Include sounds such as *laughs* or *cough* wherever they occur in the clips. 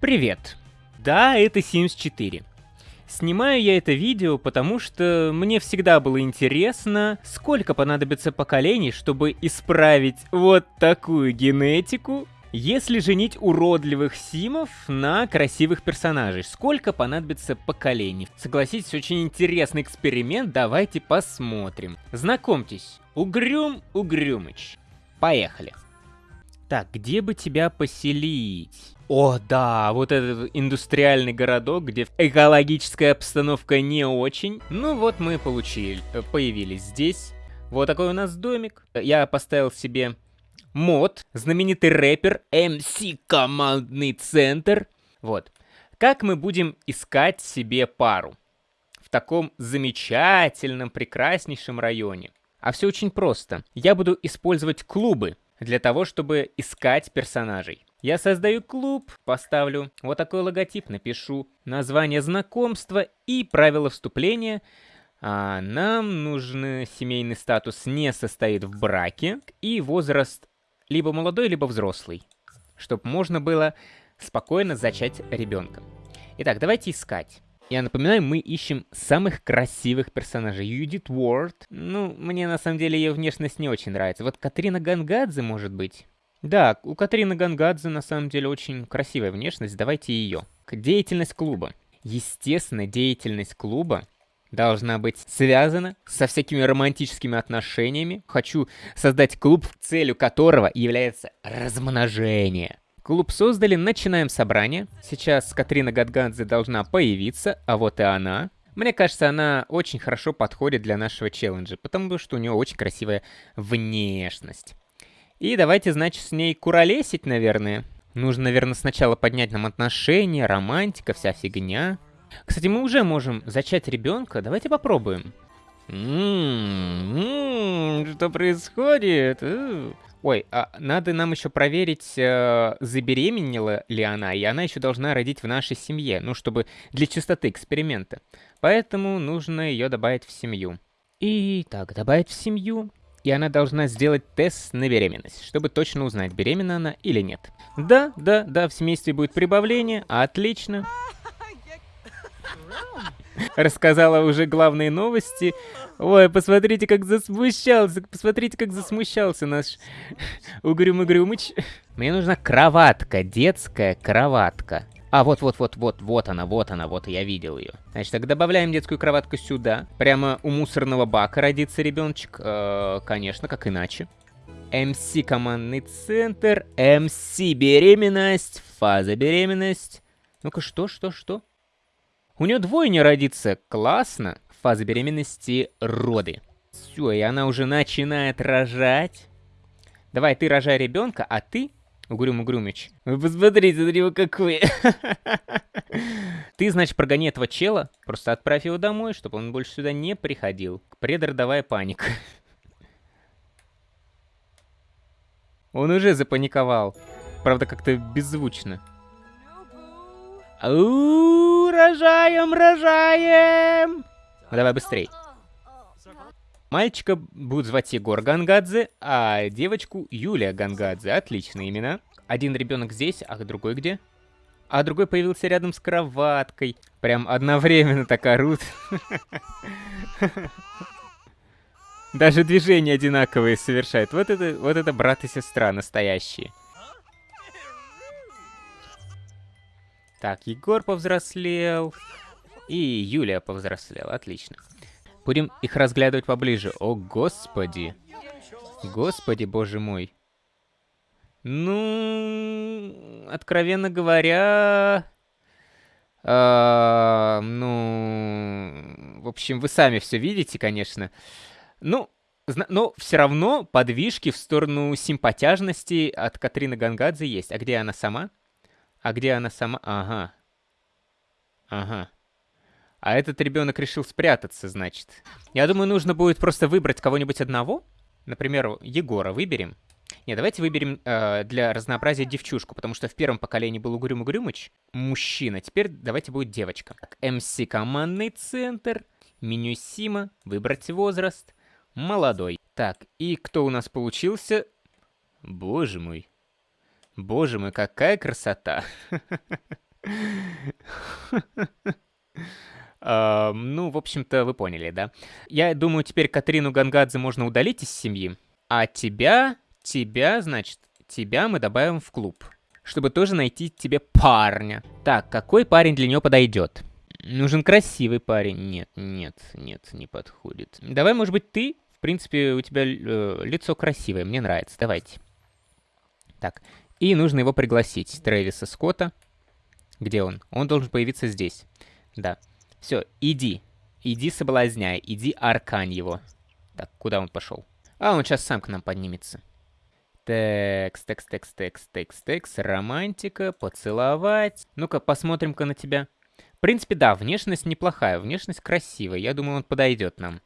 Привет! Да, это Sims 4. Снимаю я это видео, потому что мне всегда было интересно, сколько понадобится поколений, чтобы исправить вот такую генетику, если женить уродливых симов на красивых персонажей. Сколько понадобится поколений? Согласитесь, очень интересный эксперимент, давайте посмотрим. Знакомьтесь, Угрюм Угрюмыч. Поехали. Так, где бы тебя поселить? О, да, вот этот индустриальный городок, где экологическая обстановка не очень. Ну вот мы получили, э, появились здесь. Вот такой у нас домик. Я поставил себе мод, знаменитый рэпер, MC Командный Центр. Вот. Как мы будем искать себе пару в таком замечательном, прекраснейшем районе? А все очень просто. Я буду использовать клубы для того, чтобы искать персонажей. Я создаю клуб, поставлю вот такой логотип, напишу название знакомства и правила вступления. А нам нужен семейный статус не состоит в браке и возраст либо молодой, либо взрослый, чтобы можно было спокойно зачать ребенка. Итак, давайте искать. Я напоминаю, мы ищем самых красивых персонажей. Юдит Уорд. Ну, мне на самом деле ее внешность не очень нравится. Вот Катрина Гангадзе, может быть. Да, у Катрины Гангадзе на самом деле очень красивая внешность, давайте ее. Деятельность клуба. Естественно, деятельность клуба должна быть связана со всякими романтическими отношениями. Хочу создать клуб, целью которого является размножение. Клуб создали, начинаем собрание. Сейчас Катрина Гадгадзе должна появиться, а вот и она. Мне кажется, она очень хорошо подходит для нашего челленджа, потому что у нее очень красивая внешность. И давайте, значит, с ней куролесить, наверное. Нужно, наверное, сначала поднять нам отношения, романтика, вся фигня. Кстати, мы уже можем зачать ребенка. Давайте попробуем. М-м-м, что происходит? Ой, а надо нам еще проверить, э, забеременела ли она, и она еще должна родить в нашей семье, ну, чтобы для чистоты эксперимента. Поэтому нужно ее добавить в семью. И так, добавить в семью. И она должна сделать тест на беременность, чтобы точно узнать, беременна она или нет. Да, да, да, в семействе будет прибавление, отлично. Рассказала уже главные новости. Ой, посмотрите, как засмущался, посмотрите, как засмущался наш Угрюм-Угрюмыч. Мне нужна кроватка, детская кроватка. А, вот-вот-вот-вот, вот она, вот она, вот я видел ее. Значит, так добавляем детскую кроватку сюда. Прямо у мусорного бака родится ребеночек. Э, конечно, как иначе. МС командный центр, МС беременность, фаза беременность. Ну-ка, что, что, что? У нее двойня родится, классно. Фаза беременности роды. Все, и она уже начинает рожать. Давай, ты рожай ребенка, а ты Угрюм Угрюмич. Вы посмотрите на него какой. Ты, значит, прогони этого чела, просто отправь его домой, чтобы он больше сюда не приходил. Предродовая паника. *laughs* Он уже запаниковал. Правда, как-то беззвучно. Ау, рожаем, рожаем! Давай быстрей. Мальчика будут звать Егор Гангадзе, а девочку Юлия Гангадзе. Отличные имена. Один ребенок здесь, а другой где? А другой появился рядом с кроваткой. Прям одновременно так орут. *laughs* Даже движения одинаковые совершают. Вот это, вот это брат и сестра настоящие. Так, Егор повзрослел. И Юлия повзрослела. Отлично. Будем их разглядывать поближе. О, господи. Господи, боже мой. Ну, откровенно говоря... Э, ну, в общем, вы сами все видите, конечно. Ну, но все равно подвижки в сторону симпатяжности от Катрины Гангадзе есть. А где она сама? А где она сама? Ага. Ага. А этот ребенок решил спрятаться, значит. Я думаю, нужно будет просто выбрать кого-нибудь одного. Например, Егора выберем. Не, давайте выберем э, для разнообразия девчушку, потому что в первом поколении был Угрюм Угрюмыч, мужчина. Теперь давайте будет девочка. МС командный центр, меню Сима, выбрать возраст, молодой. Так, и кто у нас получился? Боже мой. Боже мой, какая красота. Uh, ну, в общем-то, вы поняли, да? Я думаю, теперь Катрину Гангадзе можно удалить из семьи, а тебя, тебя, значит, тебя мы добавим в клуб, чтобы тоже найти тебе парня. Так, какой парень для нее подойдет? Нужен красивый парень. Нет, нет, нет, не подходит. Давай, может быть, ты? В принципе, у тебя э, лицо красивое, мне нравится. Давайте. Так, и нужно его пригласить. Трэвиса Скотта. Где он? Он должен появиться здесь. Да. Все, иди. Иди соблазняй, иди аркань его. Так, куда он пошел? А, он сейчас сам к нам поднимется. Текс, текс, текс, текс, текс, текс, романтика, поцеловать. Ну-ка, посмотрим-ка на тебя. В принципе, да, внешность неплохая, внешность красивая. Я думаю, он подойдет нам.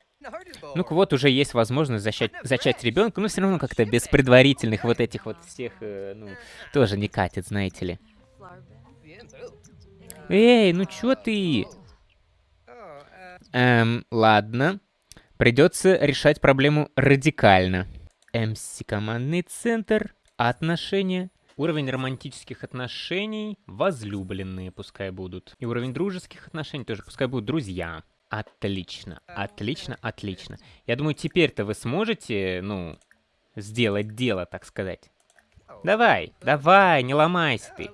Ну-ка, вот уже есть возможность зачать, зачать ребенка, но все равно как-то без предварительных вот этих вот всех, э, ну, тоже не катит, знаете ли. Эй, ну чё ты? Эм, ладно. Придется решать проблему радикально. МС командный центр, отношения, Уровень романтических отношений возлюбленные пускай будут. И уровень дружеских отношений тоже пускай будут друзья. Отлично, отлично, отлично. Я думаю, теперь-то вы сможете, ну, сделать дело, так сказать. Давай, давай, не ломайся ты.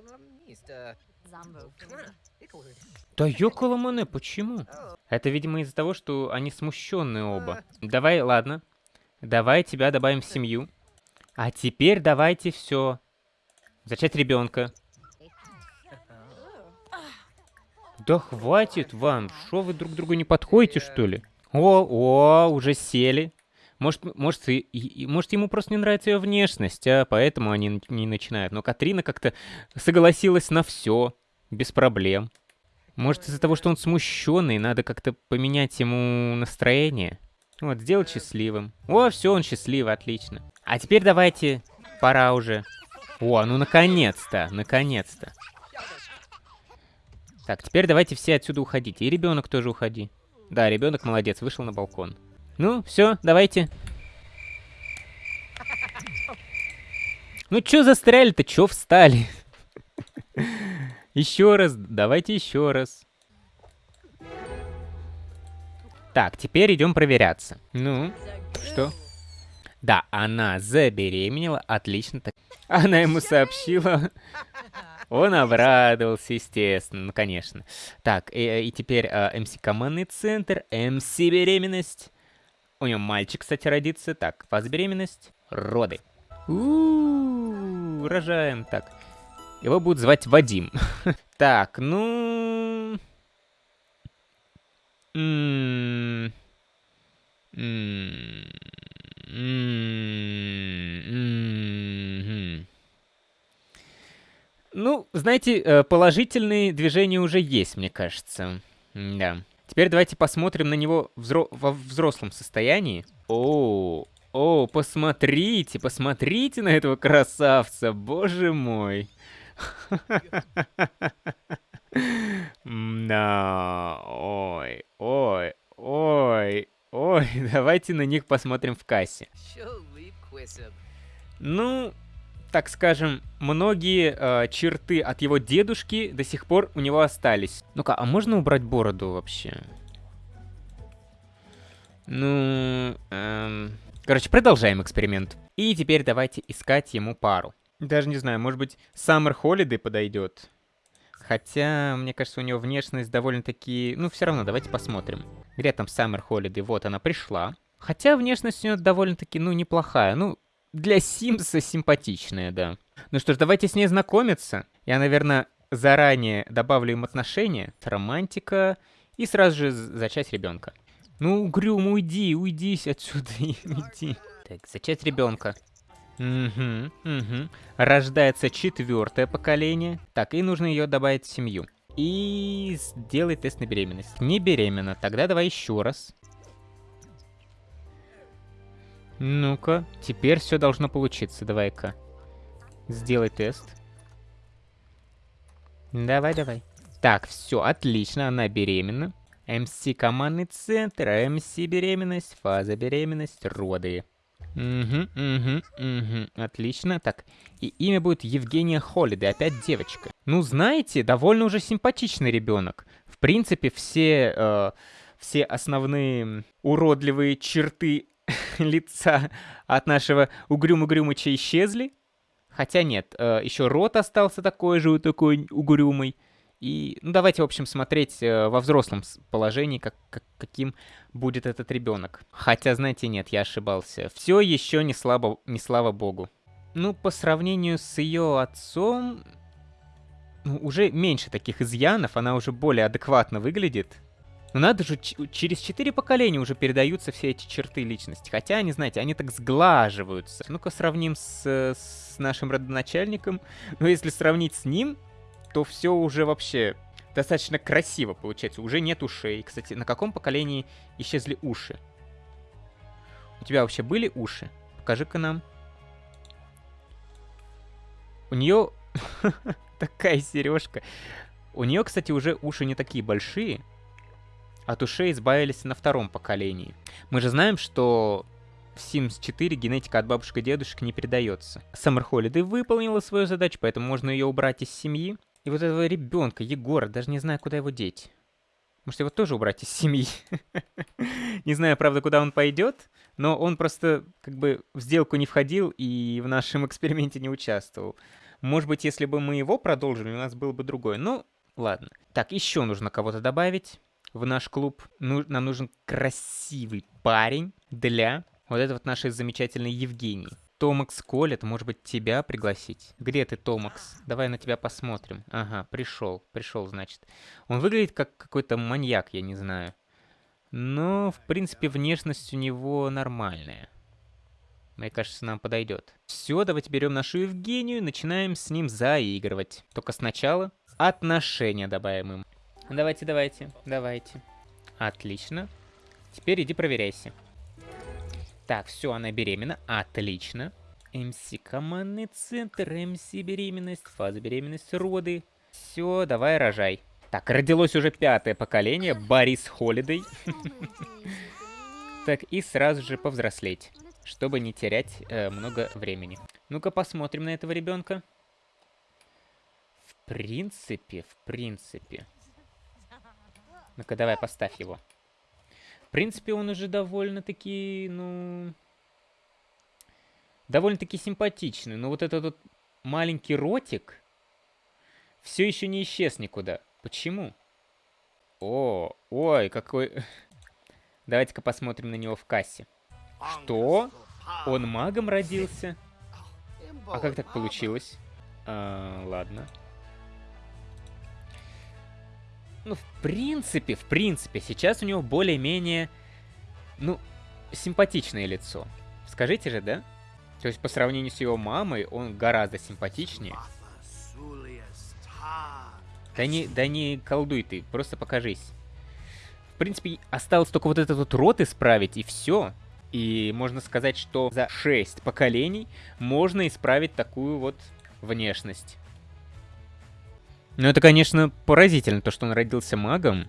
Да ёкаламане, почему? Это, видимо, из-за того, что они смущенные оба. Давай, ладно. Давай тебя добавим в семью. А теперь давайте все. Зачать ребенка. Да хватит вам, что вы друг другу не подходите, что ли? О, о, уже сели. Может, может, и, и, может ему просто не нравится ее внешность, а поэтому они не начинают. Но Катрина как-то согласилась на все, без проблем. Может, из-за того, что он смущенный, надо как-то поменять ему настроение? Вот, сделать счастливым. О, все, он счастливый, отлично. А теперь давайте, пора уже. О, ну наконец-то, наконец-то. Так, теперь давайте все отсюда уходите. И ребенок тоже уходи. Да, ребенок молодец, вышел на балкон. Ну, все, давайте. Ну, чё застряли-то, чё встали? Еще раз, давайте еще раз. Так, теперь идем проверяться. Ну, что? Да, она забеременела, отлично. Она ему сообщила. Он обрадовался, естественно, ну, конечно. Так, и, и теперь э, МС командный центр, МС беременность. У него мальчик, кстати, родится. Так, фаза беременность, роды. У, рожаем. Так, его будут звать Вадим. *laughs* так, ну... -м ну, знаете, э, положительные движения уже есть, мне кажется. Да. Теперь давайте посмотрим на него взро во взрослом состоянии. О, о, посмотрите, посмотрите на этого красавца, боже мой. Да, ой, ой, ой, Ой, давайте на них посмотрим в кассе. Ну, так скажем, многие э, черты от его дедушки до сих пор у него остались. Ну-ка, а можно убрать бороду вообще? Ну, эм... Короче, продолжаем эксперимент. И теперь давайте искать ему пару. Даже не знаю, может быть, Summer Holiday подойдет. Хотя, мне кажется, у него внешность довольно-таки... Ну, все равно, давайте посмотрим. Где там Summer Holiday? Вот она пришла. Хотя внешность у нее довольно-таки, ну, неплохая. Ну, для Симса симпатичная, да. Ну что ж, давайте с ней знакомиться. Я, наверное, заранее добавлю им отношения. Романтика. И сразу же зачать ребенка. Ну, Грюм, уйди, уйди отсюда, *laughs* иди. Так, зачать ребенка. Угу, угу. Рождается четвертое поколение. Так, и нужно ее добавить в семью. И сделай тест на беременность. Не беременна. Тогда давай еще раз. Ну-ка, теперь все должно получиться. Давай-ка. Сделай тест. Давай, давай. Так, все, отлично, она беременна. МС командный центр, МС беременность, фаза беременность, роды. Угу, угу, угу. Отлично. Так, и имя будет Евгения Холиды, опять девочка. Ну, знаете, довольно уже симпатичный ребенок. В принципе, все, э, все основные уродливые черты *laughs* лица от нашего Угрюм-Угрюмыча исчезли. Хотя нет, э, еще рот остался такой же, такой угрюмый. И, ну, давайте, в общем, смотреть э, во взрослом положении, как, как, каким будет этот ребенок. Хотя, знаете, нет, я ошибался. Все еще не, слабо, не слава богу. Ну, по сравнению с ее отцом, ну, уже меньше таких изъянов, она уже более адекватно выглядит. Но надо же, через четыре поколения уже передаются все эти черты личности. Хотя, они, знаете, они так сглаживаются. Ну-ка сравним с, с нашим родоначальником. Ну, если сравнить с ним, то все уже вообще достаточно красиво получается. Уже нет ушей. Кстати, на каком поколении исчезли уши? У тебя вообще были уши? Покажи-ка нам. У нее *laughs* такая сережка. У нее, кстати, уже уши не такие большие. От ушей избавились на втором поколении. Мы же знаем, что в Sims 4 генетика от бабушек и дедушек не передается. Summer Holiday выполнила свою задачу, поэтому можно ее убрать из семьи. И вот этого ребенка, Егора, даже не знаю, куда его деть. Может, его тоже убрать из семьи? *laughs* не знаю, правда, куда он пойдет, но он просто как бы в сделку не входил и в нашем эксперименте не участвовал. Может быть, если бы мы его продолжили, у нас был бы другой. Ну, ладно. Так, еще нужно кого-то добавить в наш клуб. Ну, нам нужен красивый парень для вот этой вот нашей замечательной Евгении. Томакс колет, может быть, тебя пригласить? Где ты, Томакс? Давай на тебя посмотрим. Ага, пришел, пришел, значит. Он выглядит как какой-то маньяк, я не знаю. Но, в принципе, внешность у него нормальная. Мне кажется, нам подойдет. Все, давайте берем нашу Евгению и начинаем с ним заигрывать. Только сначала отношения добавим им. Давайте, давайте, давайте. Отлично. Теперь иди проверяйся. Так, все, она беременна. Отлично. МС командный центр, МС беременность, фаза беременности, роды. Все, давай рожай. Так, родилось уже пятое поколение, Борис Холидей. *laughs* Так, и сразу же повзрослеть, чтобы не терять э, много времени. Ну-ка посмотрим на этого ребенка. В принципе, в принципе. Ну-ка, давай, поставь его. В принципе, он уже довольно-таки, ну... Довольно-таки симпатичный. Но вот этот вот маленький ротик все еще не исчез никуда. Почему? О, ой, какой... *laughs* Давайте-ка посмотрим на него в кассе. Что? Он магом родился? А как так получилось? А, ладно. Ну, в принципе, в принципе, сейчас у него более-менее, ну, симпатичное лицо. Скажите же, да? То есть по сравнению с его мамой, он гораздо симпатичнее. Да не, да не колдуй ты, просто покажись. В принципе, осталось только вот этот вот рот исправить, и все. И можно сказать, что за 6 поколений можно исправить такую вот внешность. Ну, это, конечно, поразительно, то, что он родился магом.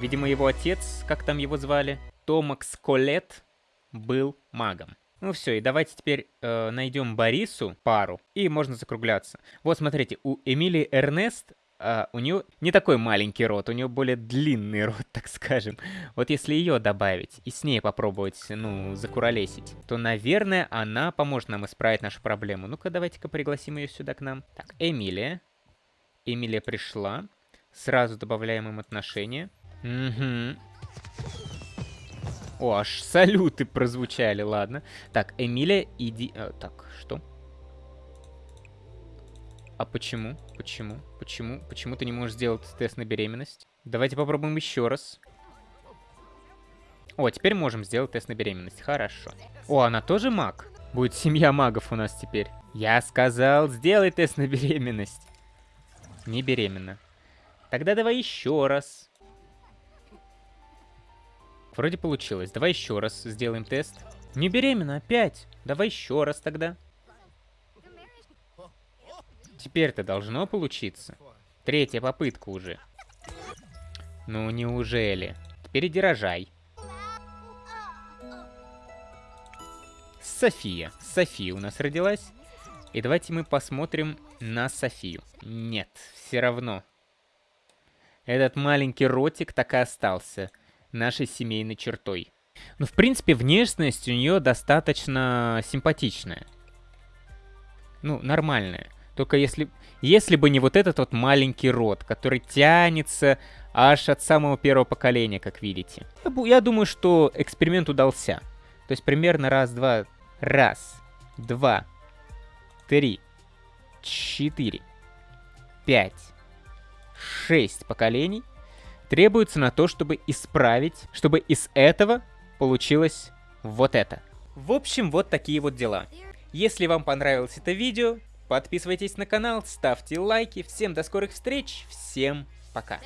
Видимо, его отец, как там его звали, Томакс Колет, был магом. Ну все, и давайте теперь э, найдем Борису пару, и можно закругляться. Вот смотрите, у Эмилии Эрнест, э, у нее не такой маленький рот, у нее более длинный *laughs* рот, так скажем. Вот если ее добавить и с ней попробовать, ну, закуролесить, то, наверное, она поможет нам исправить нашу проблему. Ну-ка, давайте-ка пригласим ее сюда к нам. Так, Эмилия. Эмилия пришла. Сразу добавляем им отношения. Угу. О, аж салюты прозвучали, ладно. Так, Эмилия, иди... А, так, что? А почему? Почему? Почему? Почему ты не можешь сделать тест на беременность? Давайте попробуем еще раз. О, теперь можем сделать тест на беременность. Хорошо. О, она тоже маг? Будет семья магов у нас теперь. Я сказал, сделай тест на беременность. Не беременна. Тогда давай еще раз. Вроде получилось. Давай еще раз сделаем тест. Не беременна опять. Давай еще раз тогда. Теперь-то должно получиться. Третья попытка уже. Ну, неужели? Теперь иди рожай. София. София у нас родилась. И давайте мы посмотрим на Софию. Нет, все равно. Этот маленький ротик так и остался нашей семейной чертой. Ну, в принципе, внешность у нее достаточно симпатичная. Ну, нормальная. Только если, если бы не вот этот вот маленький рот, который тянется аж от самого первого поколения, как видите. Я думаю, что эксперимент удался. То есть примерно раз-два, раз, два, три, четыре, пять, шесть поколений требуется на то, чтобы исправить, чтобы из этого получилось вот это. В общем, вот такие вот дела. Если вам понравилось это видео, подписывайтесь на канал, ставьте лайки. Всем до скорых встреч, всем пока.